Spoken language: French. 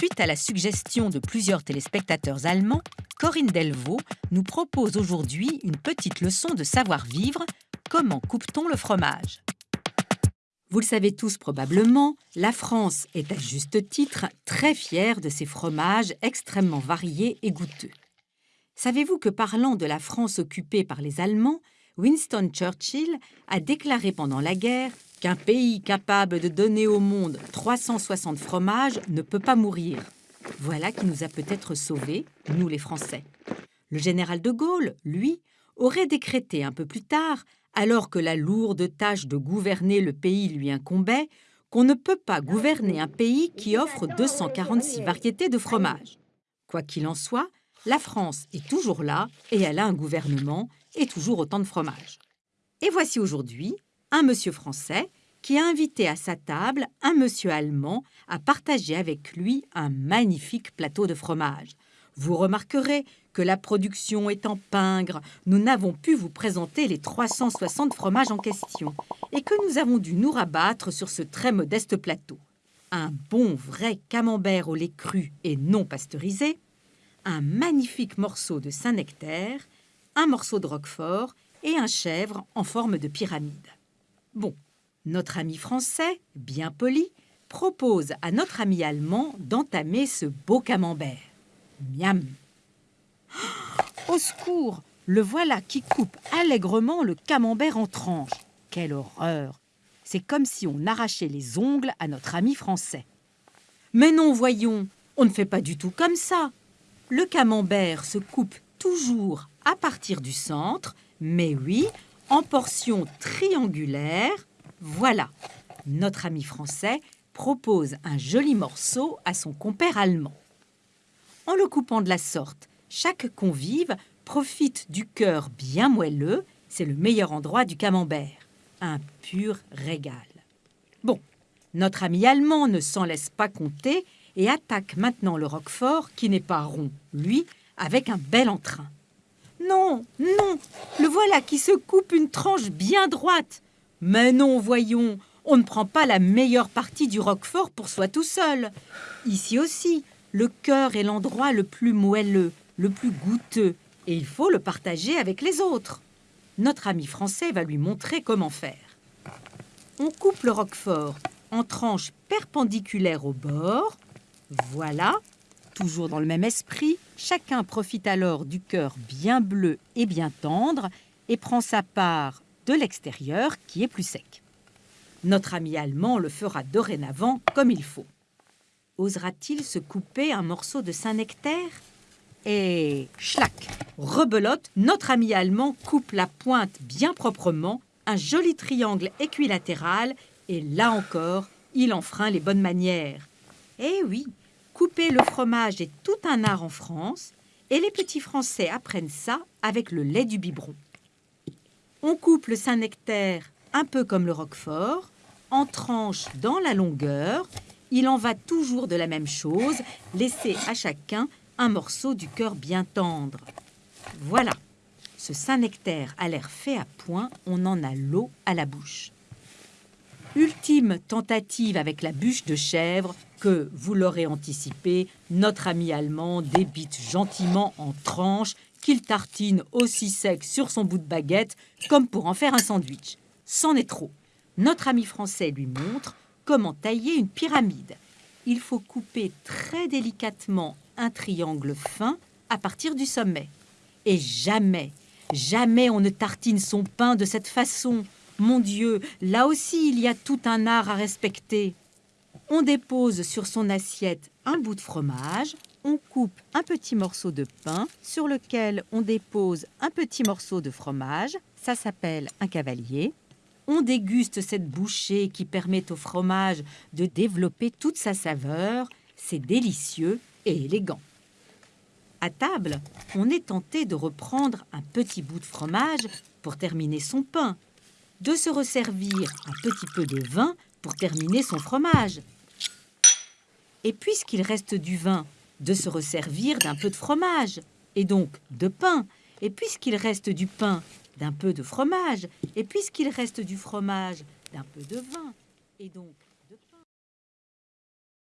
Suite à la suggestion de plusieurs téléspectateurs allemands, Corinne Delvaux nous propose aujourd'hui une petite leçon de savoir-vivre. Comment coupe-t-on le fromage? Vous le savez tous probablement, la France est à juste titre très fière de ses fromages extrêmement variés et goûteux. Savez-vous que parlant de la France occupée par les Allemands, Winston Churchill a déclaré pendant la guerre qu'un pays capable de donner au monde 360 fromages ne peut pas mourir. Voilà qui nous a peut-être sauvés, nous les Français. Le général de Gaulle, lui, aurait décrété un peu plus tard, alors que la lourde tâche de gouverner le pays lui incombait, qu'on ne peut pas gouverner un pays qui offre 246 variétés de fromages. Quoi qu'il en soit, la France est toujours là et elle a un gouvernement et toujours autant de fromages. Et voici aujourd'hui un monsieur français qui a invité à sa table un monsieur allemand à partager avec lui un magnifique plateau de fromage. Vous remarquerez que la production étant pingre, nous n'avons pu vous présenter les 360 fromages en question et que nous avons dû nous rabattre sur ce très modeste plateau. Un bon vrai camembert au lait cru et non pasteurisé, un magnifique morceau de Saint-Nectaire, un morceau de Roquefort et un chèvre en forme de pyramide. Bon, notre ami français, bien poli, propose à notre ami allemand d'entamer ce beau camembert. Miam Au secours Le voilà qui coupe allègrement le camembert en tranches. Quelle horreur C'est comme si on arrachait les ongles à notre ami français. Mais non, voyons, on ne fait pas du tout comme ça. Le camembert se coupe toujours à partir du centre, mais oui, en portions triangulaires. Voilà, notre ami français propose un joli morceau à son compère allemand. En le coupant de la sorte, chaque convive profite du cœur bien moelleux, c'est le meilleur endroit du camembert. Un pur régal. Bon, notre ami allemand ne s'en laisse pas compter et attaque maintenant le roquefort qui n'est pas rond, lui, avec un bel entrain. Non, non, le voilà qui se coupe une tranche bien droite. Mais non, voyons, on ne prend pas la meilleure partie du roquefort pour soi tout seul. Ici aussi, le cœur est l'endroit le plus moelleux, le plus goûteux, et il faut le partager avec les autres. Notre ami français va lui montrer comment faire. On coupe le roquefort en tranches perpendiculaires au bord. Voilà, toujours dans le même esprit, chacun profite alors du cœur bien bleu et bien tendre et prend sa part de l'extérieur qui est plus sec. Notre ami allemand le fera dorénavant comme il faut. Osera-t-il se couper un morceau de Saint-Nectaire? Et schlac Rebelote, notre ami allemand coupe la pointe bien proprement, un joli triangle équilatéral, et là encore, il enfreint les bonnes manières. Eh oui, le fromage est tout un art en France, et les petits Français apprennent ça avec le lait du biberon. On coupe le Saint-Nectaire un peu comme le Roquefort, en tranches dans la longueur. Il en va toujours de la même chose, laisser à chacun un morceau du cœur bien tendre. Voilà, ce Saint-Nectaire a l'air fait à point, on en a l'eau à la bouche. Ultime tentative avec la bûche de chèvre que, vous l'aurez anticipé, notre ami allemand débite gentiment en tranches qu'il tartine aussi sec sur son bout de baguette comme pour en faire un sandwich. C'en est trop. Notre ami français lui montre comment tailler une pyramide. Il faut couper très délicatement un triangle fin à partir du sommet. Et jamais, jamais on ne tartine son pain de cette façon. Mon Dieu, là aussi il y a tout un art à respecter. On dépose sur son assiette un bout de fromage, on coupe un petit morceau de pain sur lequel on dépose un petit morceau de fromage. Ça s'appelle un cavalier. On déguste cette bouchée qui permet au fromage de développer toute sa saveur. C'est délicieux et élégant. À table, on est tenté de reprendre un petit bout de fromage pour terminer son pain, de se resservir un petit peu de vin pour terminer son fromage. Et puisqu'il reste du vin de se resservir d'un peu de fromage, et donc de pain. Et puisqu'il reste du pain, d'un peu de fromage. Et puisqu'il reste du fromage, d'un peu de vin. Et donc